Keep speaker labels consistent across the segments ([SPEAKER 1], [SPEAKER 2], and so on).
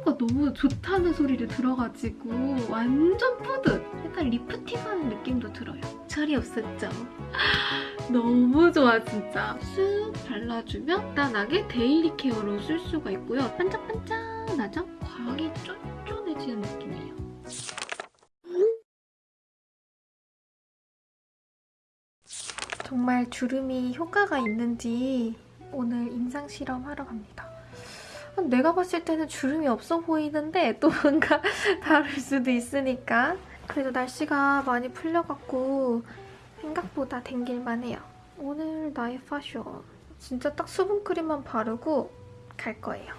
[SPEAKER 1] 피부가 너무 좋다는 소리를 들어가지고 완전 뿌듯! 약간 lifting하는 느낌도 들어요. 철이 없었죠? 너무 좋아 진짜. 쓱 발라주면 간단하게 daily care로 쓸 수가 있고요. 반짝반짝하죠? 광이 쫀쫀해지는 느낌이에요. 정말 주름이 효과가 있는지 오늘 임상 실험 하러 갑니다. 내가 봤을 때는 주름이 없어 보이는데 또 뭔가 다를 수도 있으니까 그래도 날씨가 많이 풀려갖고 생각보다 댕길만 해요. 오늘 나의 파션 진짜 딱 수분크림만 바르고 갈 거예요.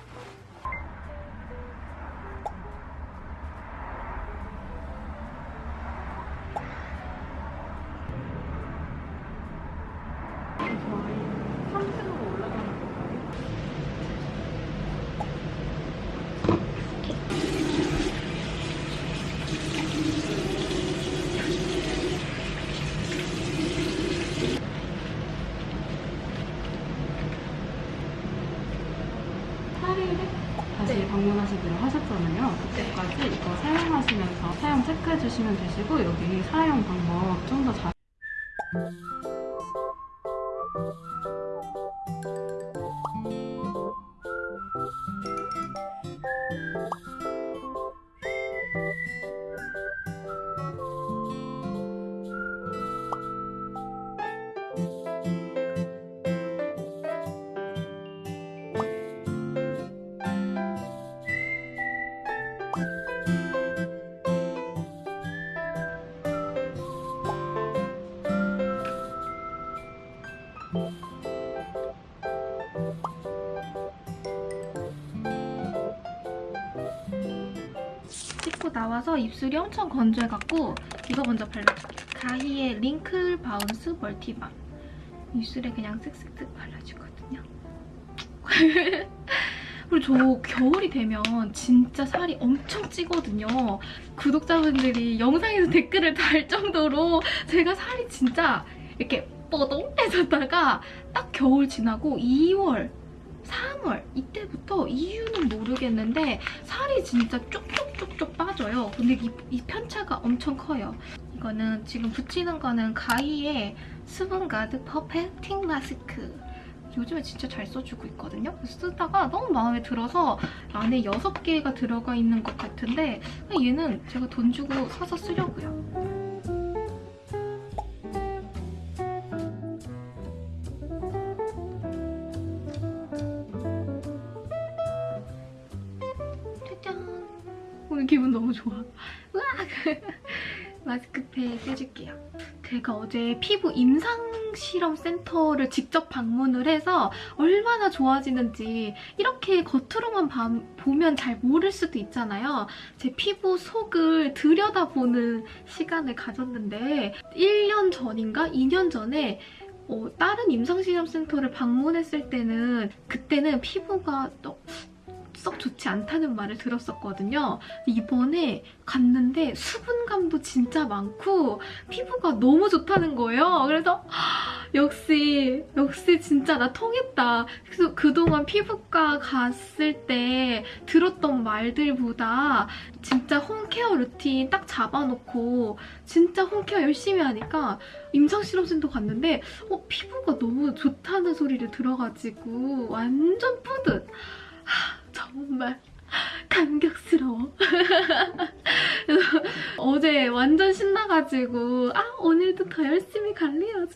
[SPEAKER 2] 다시
[SPEAKER 1] 네.
[SPEAKER 2] 방문하시기로 하셨잖아요. 그때까지 이거 사용하시면서 사용 체크해 주시면 되시고 여기 사용 방법 좀 더 잘.
[SPEAKER 1] 씻 나와서 입술이 엄청 건조해갖고 이거 먼저 발라줄게요. 가히의 Wrinkle Bounce Multi Balm. 입술에 그냥 쓱쓱쓱 발라주거든요. 그리고 저 겨울이 되면 진짜 살이 엄청 찌거든요. 구독자분들이 영상에서 댓글을 달 정도로 제가 살이 진짜 이렇게 뻐동해졌다가 딱 겨울 지나고 2월 3월 이때부터 이유는 모르겠는데 살이 진짜 쪽쪽쪽쪽 빠져요. 근데 이, 이 편차가 엄청 커요. 이거는 지금 붙이는 거는 가히의 수분가드 퍼펙 팅 마스크. 요즘에 진짜 잘 써주고 있거든요. 쓰다가 너무 마음에 들어서 안에 6개가 들어가 있는 것 같은데 얘는 제가 돈 주고 사서 쓰려고요. 좋아. 으악! 마스크팩 해줄게요. 제가 어제 피부 임상 실험 센터를 직접 방문을 해서 얼마나 좋아지는지 이렇게 겉으로만 봐- 보면 잘 모를 수도 있잖아요. 제 피부 속을 들여다보는 시간을 가졌는데 1년 전인가 2년 전에 어, 다른 임상실험센터를 방문했을 때는 그때는 피부가 또 썩 좋지 않다는 말을 들었었거든요. 이번에 갔는데 수분감도 진짜 많고 피부가 너무 좋다는 거예요. 그래서 역시 역시 진짜 나 통했다. 그래서 그동안 피부과 갔을 때 들었던 말들보다 진짜 홈케어 루틴 딱 잡아놓고 진짜 홈케어 열심히 하니까 임상실험센터 갔는데 어, 피부가 너무 좋다는 소리를 들어가지고 완전 뿌듯. 하, 정말 감격스러워. 어제 완전 신나가지고 아 오늘도 더 열심히 관리해야지.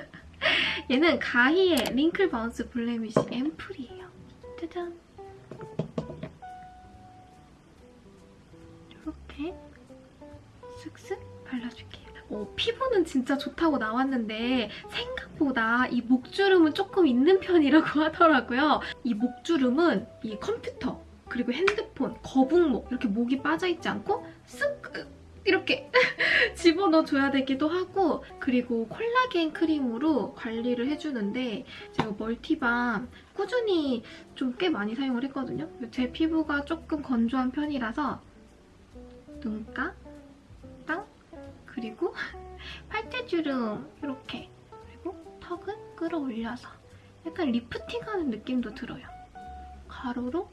[SPEAKER 1] 얘는 가히의 Wrinkle Bounce Blemish 앰플이에요. 짜잔. 어, 피부는 진짜 좋다고 나왔는데 생각보다 이 목주름은 조금 있는 편이라고 하더라고요. 이 목주름은 이 컴퓨터 그리고 핸드폰, 거북목 이렇게 목이 빠져있지 않고 쓱 이렇게 집어넣어줘야 되기도 하고 그리고 콜라겐 크림으로 관리를 해주는데 제가 멀티밤 꾸준히 좀 꽤 많이 사용을 했거든요. 제 피부가 조금 건조한 편이라서 눈가, 땅, 그리고 팔자주름 이렇게 그리고 턱은 끌어올려서 약간 리프팅하는 느낌도 들어요. 가로로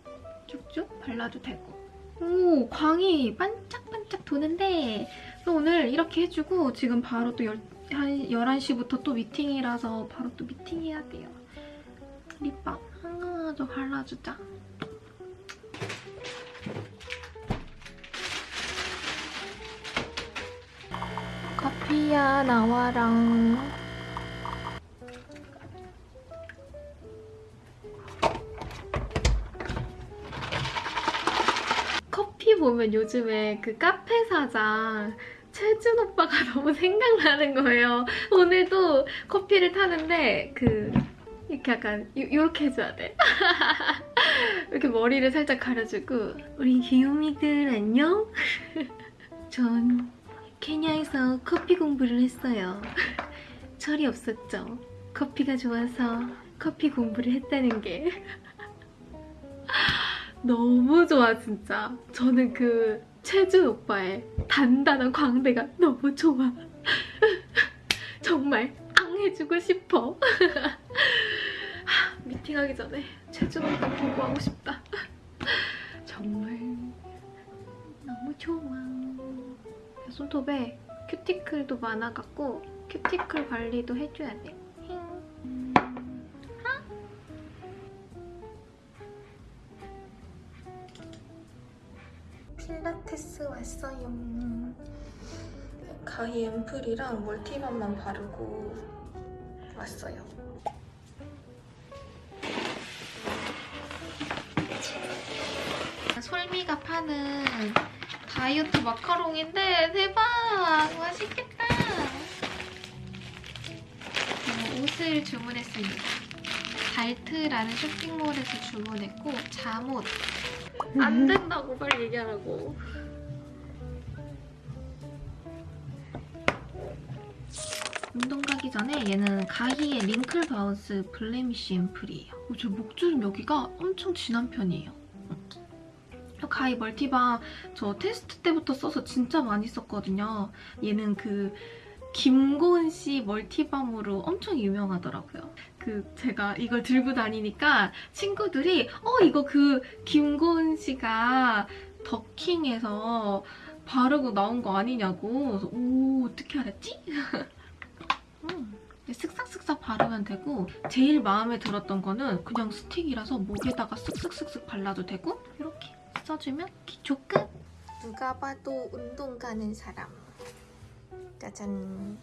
[SPEAKER 1] 쭉쭉 발라도 되고. 오 광이 반짝반짝 도는데 또 오늘 이렇게 해주고 지금 바로 또 열, 한 11시부터 또 미팅이라서 바로 또 미팅해야 돼요. 립밤 하나 더 발라주자 커피야 나와랑 커피 보면 요즘에 그 카페 사장 최준 오빠가 너무 생각나는 거예요. 오늘도 커피를 타는데 그 이렇게 약간 요, 요렇게 해줘야 돼. 이렇게 머리를 살짝 가려주고 우리 귀요미들 안녕? 전 케냐에서 커피 공부를 했어요. 철이 없었죠. 커피가 좋아서 커피 공부를 했다는 게 너무 좋아 진짜. 저는 그 최준 오빠의 단단한 광대가 너무 좋아. 정말 앙 해주고 싶어. 미팅하기 전에 최준 오빠 공부하고 싶다. 정말 너무 좋아. 손톱에 큐티클도 많아갖고 큐티클 관리도 해줘야 돼. 힝. 필라테스 왔어요. 가히 앰플이랑 멀티밤만 바르고 왔어요. 솔미가 파는 다이어트 마카롱인데 대박! 맛있겠다! 어, 옷을 주문했습니다. 발트라는 쇼핑몰에서 주문했고 잠옷 안 된다고 빨리 얘기하라고. 운동 가기 전에 얘는 가히의 Wrinkle Bounce Blemish 앰플이에요. 어, 저 목주름 여기가 엄청 진한 편이에요. 어, 가히 멀티밤 저 테스트 때부터 써서 진짜 많이 썼거든요. 얘는 그 김고은 씨 멀티밤으로 엄청 유명하더라고요. 그 제가 이걸 들고 다니니까 친구들이 어 이거 그 김고은 씨가 더킹에서 바르고 나온 거 아니냐고 그래서 오 어떻게 알았지? 음, 쓱싹쓱싹 바르면 되고 제일 마음에 들었던 거는 그냥 스틱이라서 목에다가 쓱쓱쓱쓱 발라도 되고 이렇게 써주면 기초 끝! 누가 봐도 운동 가는 사람 짜잔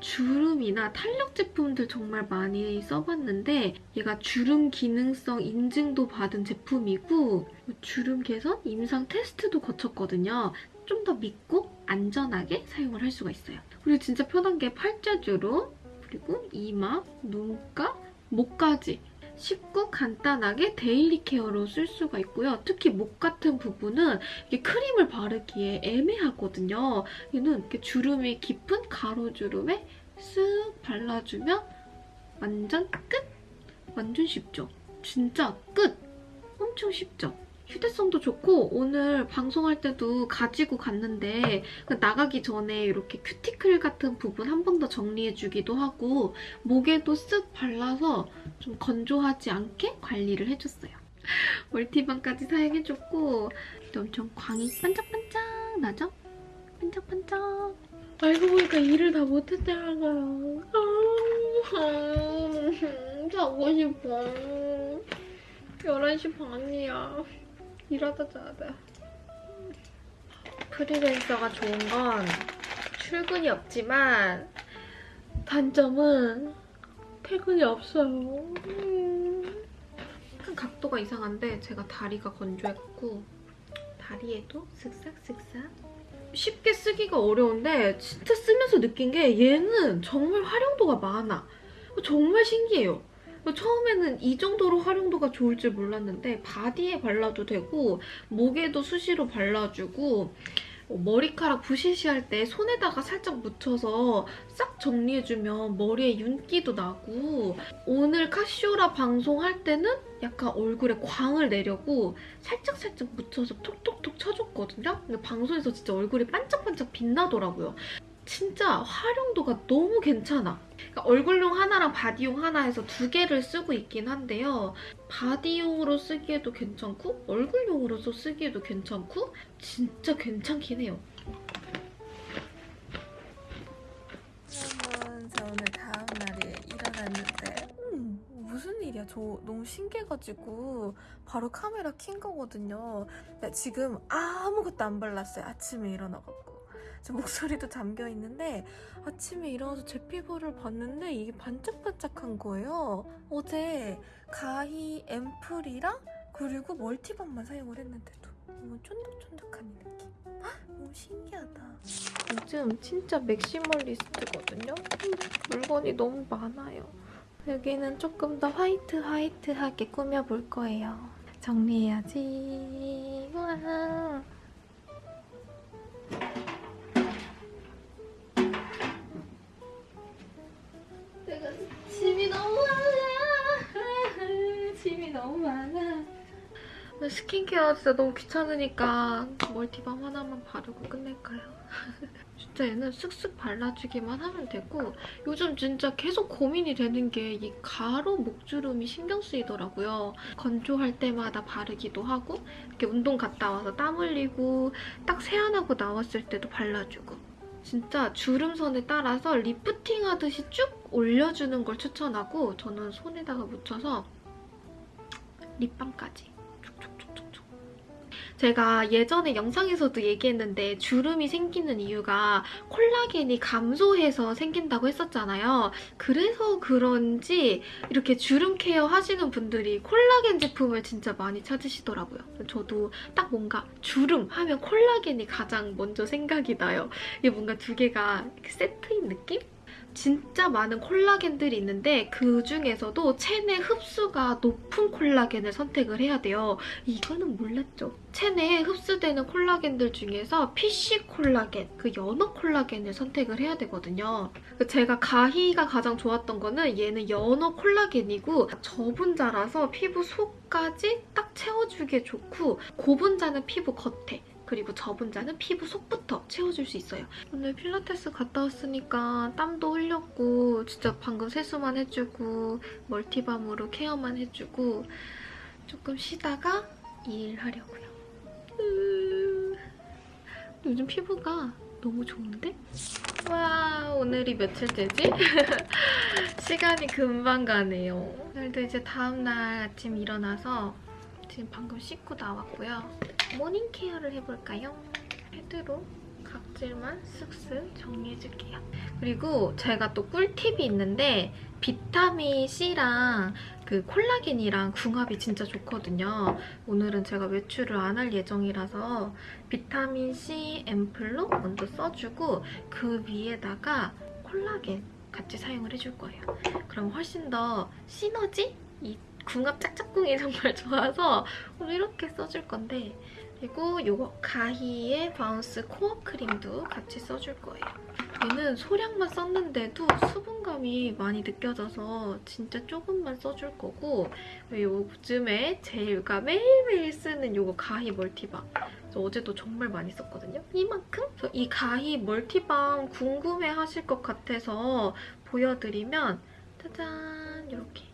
[SPEAKER 1] 주름이나 탄력 제품들 정말 많이 써봤는데 얘가 주름 기능성 인증도 받은 제품이고 주름 개선, 임상 테스트도 거쳤거든요. 좀 더 믿고 안전하게 사용을 할 수가 있어요. 그리고 진짜 편한 게 팔자 주름, 그리고 이마, 눈가, 목까지 쉽고 간단하게 daily care로 쓸 수가 있고요. 특히 목 같은 부분은 크림을 바르기에 애매하거든요. 얘는 이렇게 주름이 깊은 가로주름에 쓱 발라주면 완전 끝! 완전 쉽죠? 진짜 끝! 엄청 쉽죠? 휴대성도 좋고 오늘 방송할 때도 가지고 갔는데 나가기 전에 이렇게 큐티클 같은 부분 한 번 더 정리해주기도 하고 목에도 쓱 발라서 좀 건조하지 않게 관리를 해줬어요. 멀티밤까지 사용해줬고 또 엄청 광이 반짝반짝 나죠? 반짝반짝 알고 보니까 일을 다 못했잖아요. 아, 자고 싶어. 11시 반이야. 자야 돼. 프리랜서가 좋은 건 출근이 없지만 단점은 퇴근이 없어요. 음. 각도가 이상한데 제가 다리가 건조했고 다리에도 쓱싹쓱싹 쉽게 쓰기가 어려운데 진짜 쓰면서 느낀 게 얘는 정말 활용도가 많아. 정말 신기해요. 처음에는 이 정도로 활용도가 좋을 줄 몰랐는데 바디에 발라도 되고 목에도 수시로 발라주고 어, 머리카락 부시시할 때 손에다가 살짝 묻혀서 싹 정리해주면 머리에 윤기도 나고 오늘 카시오라 방송할 때는 약간 얼굴에 광을 내려고 살짝살짝 묻혀서 톡톡톡 쳐줬거든요. 근데 방송에서 진짜 얼굴이 반짝반짝 빛나더라고요. 진짜 활용도가 너무 괜찮아. 그러니까 얼굴용 하나랑 바디용 하나 해서 두 개를 쓰고 있긴 한데요. 바디용으로 쓰기에도 괜찮고 얼굴용으로도 쓰기에도 괜찮고 진짜 괜찮긴 해요.
[SPEAKER 3] 여러분 저 오늘 다음 날에 일어났는데 음, 무슨 일이야 저 너무 신기해가지고 바로 카메라 킨 거거든요 지금 아무것도 안 발랐어요 아침에 일어나갖고 제 목소리도 잠겨 있는데 아침에 일어나서 제 피부를 봤는데 이게 반짝반짝한 거예요 어제 가히 앰플이랑 그리고 멀티밤만 사용을 했는데도 너무 쫀득쫀득한 이 느낌 헉, 너무 신기하다 요즘 진짜 맥시멀리스트거든요. 물건이 너무 많아요. 여기는 조금 더 화이트 화이트하게 꾸며볼 거예요. 정리해야지. 와.
[SPEAKER 1] 스킨케어 진짜 너무 귀찮으니까 멀티밤 하나만 바르고 끝낼까요? 진짜 얘는 쓱쓱 발라주기만 하면 되고 요즘 진짜 계속 고민이 되는 게 이 가로 목주름이 신경 쓰이더라고요. 건조할 때마다 바르기도 하고 이렇게 운동 갔다 와서 땀 흘리고 딱 세안하고 나왔을 때도 발라주고 진짜 주름선에 따라서 리프팅 하듯이 쭉 올려주는 걸 추천하고 저는 손에다가 묻혀서 립밤까지 제가 예전에 영상에서도 얘기했는데 주름이 생기는 이유가 콜라겐이 감소해서 생긴다고 했었잖아요. 그래서 그런지 이렇게 주름 케어 하시는 분들이 콜라겐 제품을 진짜 많이 찾으시더라고요. 저도 딱 뭔가 주름 하면 콜라겐이 가장 먼저 생각이 나요. 이게 뭔가 두 개가 이렇게 세트인 느낌? 진짜 많은 콜라겐들이 있는데 그 중에서도 체내 흡수가 높은 콜라겐을 선택을 해야 돼요. 이거는 몰랐죠. 체내에 흡수되는 콜라겐들 중에서 PC 콜라겐, 그 연어 콜라겐을 선택을 해야 되거든요. 제가 가히가 가장 좋았던 거는 얘는 연어 콜라겐이고 저분자라서 피부 속까지 딱 채워주기에 좋고 고분자는 피부 겉에 그리고 저분자는 피부 속부터 채워줄 수 있어요. 오늘 필라테스 갔다 왔으니까 땀도 흘렸고 진짜 방금 세수만 해주고 멀티밤으로 케어만 해주고 조금 쉬다가 일 하려고요. 으... 요즘 피부가 너무 좋은데? 와 오늘이 며칠째지? 시간이 금방 가네요. 오늘도 이제 다음날 아침 일어나서 지금 방금 씻고 나왔고요. morning care를 해볼까요? 패드로 각질만 쓱쓱 정리해줄게요. 그리고 제가 또 꿀팁이 있는데 비타민 C랑 그 콜라겐이랑 궁합이 진짜 좋거든요. 오늘은 제가 외출을 안 할 예정이라서 비타민 C 앰플로 먼저 써주고 그 위에다가 콜라겐 같이 사용을 해줄 거예요. 그럼 훨씬 더 시너지? 이 궁합 짝짝꿍이 정말 좋아서 오늘 이렇게 써줄 건데 그리고 이거 가히의 Bounce Core 크림도 같이 써줄 거예요. 얘는 소량만 썼는데도 수분감이 많이 느껴져서 진짜 조금만 써줄 거고 요즘에 제가 매일매일 쓰는 이거 가히 멀티밤 저 어제도 정말 많이 썼거든요. 이만큼? 이 가히 멀티밤 궁금해하실 것 같아서 보여드리면 짜잔 이렇게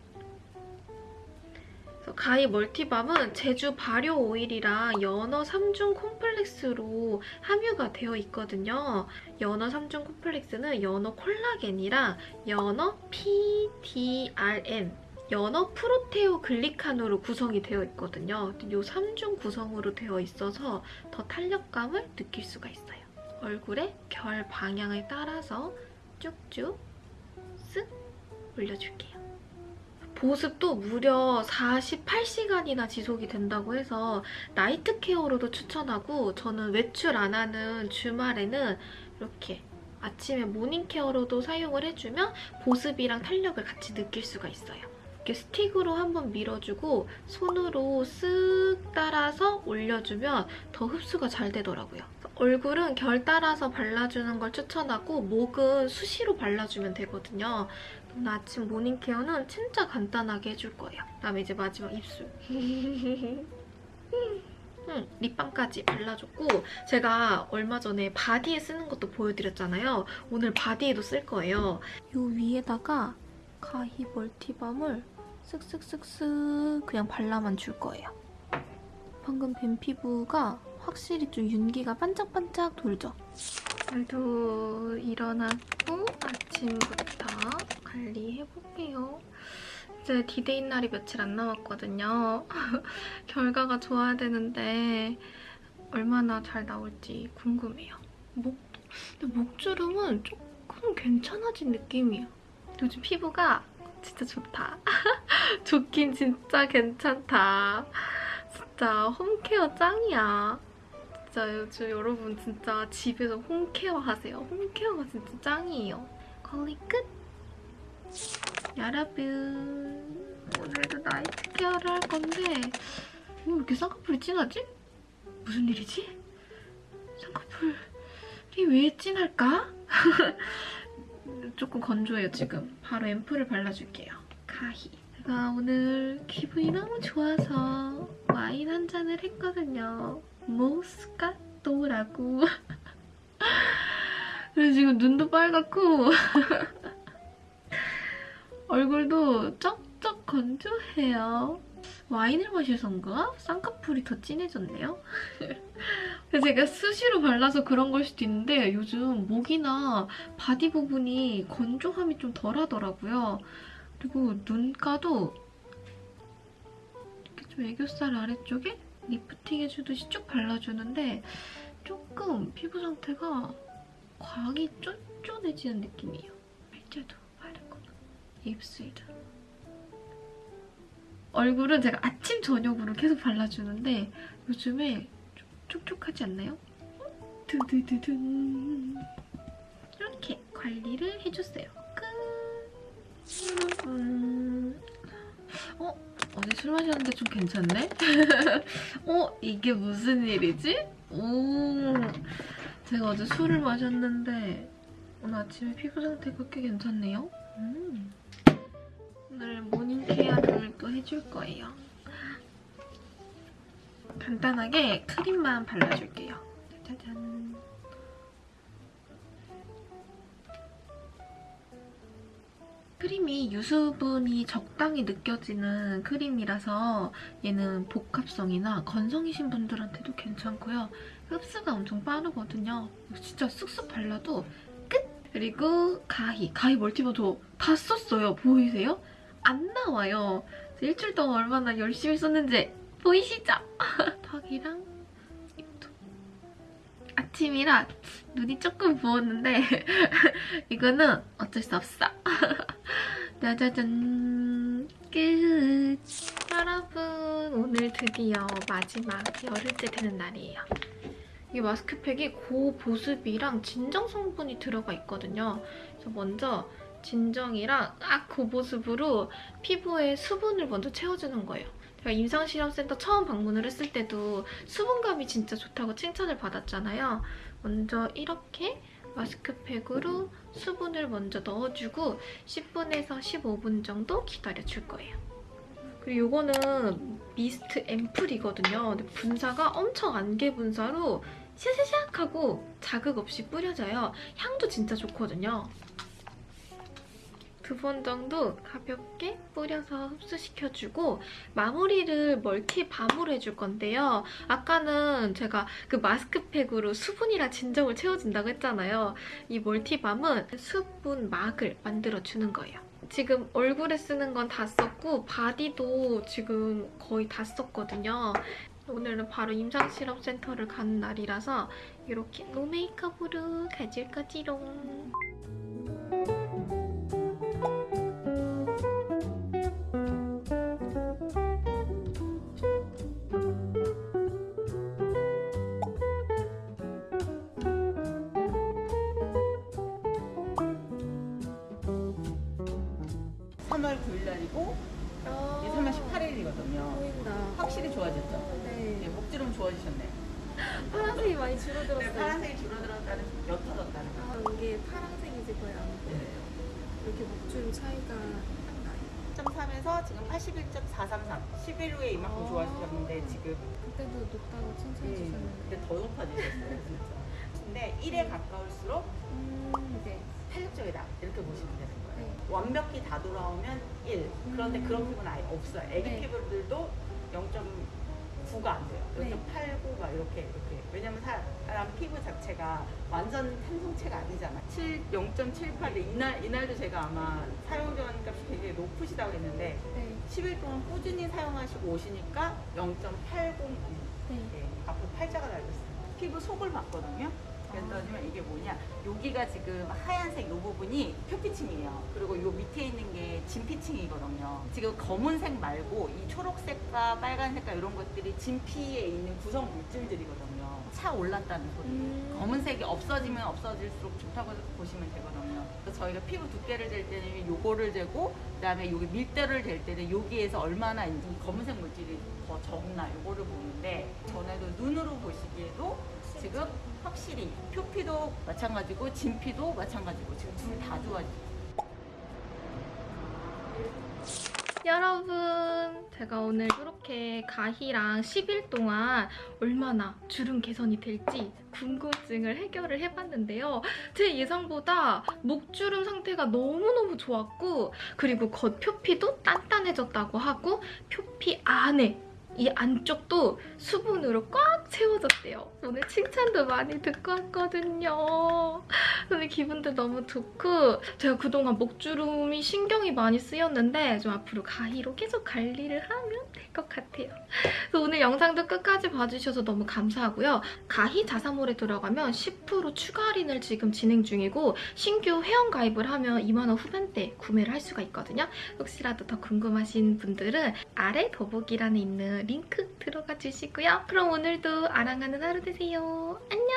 [SPEAKER 1] 가히 멀티밤은 제주 발효 오일이랑 연어 3중 콤플렉스로 함유가 되어 있거든요. 연어 3중 콤플렉스는 연어 콜라겐이랑 연어 PDRN 연어 프로테오 글리칸으로 구성이 되어 있거든요. 이 3중 구성으로 되어 있어서 더 탄력감을 느낄 수가 있어요. 얼굴에 결 방향에 따라서 쭉쭉 쓱 올려줄게요. 보습도 무려 48시간이나 지속이 된다고 해서 나이트 케어로도 추천하고 저는 외출 안 하는 주말에는 이렇게 아침에 morning care로도 사용을 해주면 보습이랑 탄력을 같이 느낄 수가 있어요. 이렇게 스틱으로 한번 밀어주고 손으로 쓱 따라서 올려주면 더 흡수가 잘 되더라고요. 얼굴은 결 따라서 발라주는 걸 추천하고 목은 수시로 발라주면 되거든요. 오늘 아침 morning care는 진짜 간단하게 해줄 거예요. 그다음에 이제 마지막 입술. 음, 립밤까지 발라줬고 제가 얼마 전에 바디에 쓰는 것도 보여드렸잖아요. 오늘 바디에도 쓸 거예요. 이 위에다가 가히 멀티밤을 쓱쓱쓱쓱 그냥 발라만 줄 거예요. 방금 뱀 피부가 확실히 좀 윤기가 반짝반짝 돌죠? 오늘도 일어났고 아침부터 관리해볼게요. 이제 디데이 날이 며칠 안 남았거든요. 결과가 좋아야 되는데 얼마나 잘 나올지 궁금해요. 목, 목주름은 조금 괜찮아진 느낌이에요. 요즘 피부가 진짜 좋다. 좋긴 진짜 괜찮다. 진짜 home care 짱이야. 진짜 요즘 여러분 진짜 집에서 home care 하세요. 홈케어가 진짜 짱이에요. 관리 끝! 여러분 오늘도 나이트 케어를 할 건데 왜 이렇게 쌍꺼풀이 진하지? 무슨 일이지? 쌍꺼풀이 왜 진할까? 조금 건조해요 지금 바로 앰플을 발라줄게요 가히 제가 오늘 기분이 너무 좋아서 와인 한 잔을 했거든요 모스카토라고 그래서 지금 눈도 빨갛고 얼굴도 쩍쩍 건조해요. 와인을 마셔서인가? 쌍꺼풀이 더 진해졌네요. 그래서 제가 수시로 발라서 그런 걸 수도 있는데 요즘 목이나 body 부분이 건조함이 좀 덜하더라고요. 그리고 눈가도 이렇게 좀 애교살 아래쪽에 리프팅 해주듯이 쭉 발라주는데 조금 피부 상태가 광이 쫀쫀해지는 느낌이에요. 팔자도 바르고 입술도. 얼굴은 제가 아침 저녁으로 계속 발라주는데 요즘에 좀 촉촉하지 않나요? 두두두둔 이렇게 관리를 해줬어요. 끝. 음, 어? 어제 술 마셨는데 좀 괜찮네? 어? 이게 무슨 일이지? 오, 제가 어제 술을 마셨는데 오늘 아침에 피부 상태가 꽤 괜찮네요. 음. 오늘 모닝케어를 또 해줄 거예요. 간단하게 크림만 발라줄게요. 짜잔. 크림이 유수분이 적당히 느껴지는 크림이라서 얘는 복합성이나 건성이신 분들한테도 괜찮고요. 흡수가 엄청 빠르거든요. 진짜 쑥쑥 발라도 끝! 그리고 가히. 가히 멀티버 저다 썼어요. 보이세요? 안 나와요. 일주일 동안 얼마나 열심히 썼는지 보이시죠? 턱이랑 입도. 아침이라 눈이 조금 부었는데 이거는 어쩔 수 없어. 짜자잔 끝. 여러분 오늘 드디어 마지막 열흘째 되는 날이에요. 이 마스크팩이 고보습이랑 진정 성분이 들어가 있거든요. 그래서 먼저 진정이랑 딱 고보습으로 피부에 수분을 먼저 채워주는 거예요. 제가 임상실험센터 처음 방문을 했을 때도 수분감이 진짜 좋다고 칭찬을 받았잖아요. 먼저 이렇게 마스크팩으로 수분을 먼저 넣어주고 10분에서 15분 정도 기다려줄 거예요. 그리고 이거는 미스트 앰플이거든요. 근데 분사가 엄청 안개 분사로 샤샤샥 하고 자극 없이 뿌려져요. 향도 진짜 좋거든요. 두 번 정도 가볍게 뿌려서 흡수시켜주고 마무리를 멀티밤으로 해줄 건데요. 아까는 제가 그 마스크팩으로 수분이랑 진정을 채워준다고 했잖아요. 이 멀티밤은 수분막을 만들어주는 거예요. 지금 얼굴에 쓰는 건 다 썼고 바디도 지금 거의 다 썼거든요. 오늘은 바로 임상실험센터를 가는 날이라서 이렇게 노메이크업으로 가질 거지롱.
[SPEAKER 4] 삼월 9일 날이고 3월 18일이거든요.
[SPEAKER 3] 보인다.
[SPEAKER 4] 확실히 좋아졌죠? 네,
[SPEAKER 3] 네.
[SPEAKER 4] 목주름 좋아지셨네.
[SPEAKER 3] 파란색이 많이
[SPEAKER 4] 네,
[SPEAKER 3] 줄어들었어요.
[SPEAKER 4] 파란색이 줄어들었다는 옅어졌다는 거.
[SPEAKER 3] 아, 이게 파란색이지 거의 안 보여요.
[SPEAKER 4] 네.
[SPEAKER 3] 이렇게 목줄 차이가 나요.
[SPEAKER 4] 3에서 지금 81.433. 11 후에 이만큼
[SPEAKER 3] 아.
[SPEAKER 4] 좋아지셨는데 지금
[SPEAKER 3] 그때도 높다고 칭찬해
[SPEAKER 4] 음,
[SPEAKER 3] 주셨는데.
[SPEAKER 4] 근데 더 높아지셨어요, 진짜. 근데 1에 가까울수록
[SPEAKER 3] 음, 네.
[SPEAKER 4] 탄력적이다. 이렇게 보시면 거예요.
[SPEAKER 3] 네.
[SPEAKER 4] 완벽히 다 돌아오면 1. 그런데
[SPEAKER 3] 음.
[SPEAKER 4] 그런 피부는 아예 없어요. 애기
[SPEAKER 3] 네.
[SPEAKER 4] 피부들도 0.9가 안 돼요.
[SPEAKER 3] 네.
[SPEAKER 4] 0.89가 이렇게 이렇게. 왜냐면 사람 피부 자체가 완전 탄성체가 아니잖아. 7, 0.78. 이날 이날도 제가 아마 사용 전값이 굉장히 높으시다고 했는데
[SPEAKER 3] 네.
[SPEAKER 4] 10일 동안 꾸준히 사용하시고 오시니까 0.802.
[SPEAKER 3] 네.
[SPEAKER 4] 네, 앞으로 팔자가 달렸어요. 피부 속을 봤거든요. 그랬더니 이게 뭐냐? 여기가 지금 하얀색 이 부분이 표피층이에요. 그리고 요 밑에 있는 게 진피층이거든요. 지금 검은색 말고 이 초록색과 빨간색과 이런 것들이 진피에 있는 구성 물질들이거든요. 차 올랐다는 소리예요.
[SPEAKER 3] 음.
[SPEAKER 4] 검은색이 없어지면 없어질수록 좋다고 보시면 되거든요. 그래서 저희가 피부 두께를 잴 때는 요거를 재고 그 다음에 여기 밀도를 잴 때는 여기에서 얼마나 이 검은색 물질이 더 적나 요거를 보는데 전에도 눈으로 보시기에도 지금 확실히 표피도 마찬가지고 진피도 마찬가지고 지금 둘 다 좋아지고
[SPEAKER 1] 여러분 제가 오늘 이렇게 가희랑 10일 동안 얼마나 주름 개선이 될지 궁금증을 해결을 해봤는데요. 제 예상보다 목주름 상태가 너무너무 좋았고 그리고 겉 표피도 단단해졌다고 하고 표피 안에 이 안쪽도 수분으로 꽉 채워졌대요. 오늘 칭찬도 많이 듣고 왔거든요. 근데 기분도 너무 좋고 제가 그동안 목주름이 신경이 많이 쓰였는데 좀 앞으로 가희로 계속 관리를 하면 될 것 같아요. 그래서 오늘 영상도 끝까지 봐주셔서 너무 감사하고요. 가희 자사몰에 들어가면 10% 추가 할인을 지금 진행 중이고 신규 회원 가입을 하면 2만원 후반대 구매를 할 수가 있거든요. 혹시라도 더 궁금하신 분들은 아래 더보기란에 있는 링크 들어가 주시고요. 그럼 오늘도 아랑하는 하루 되세요. 안녕!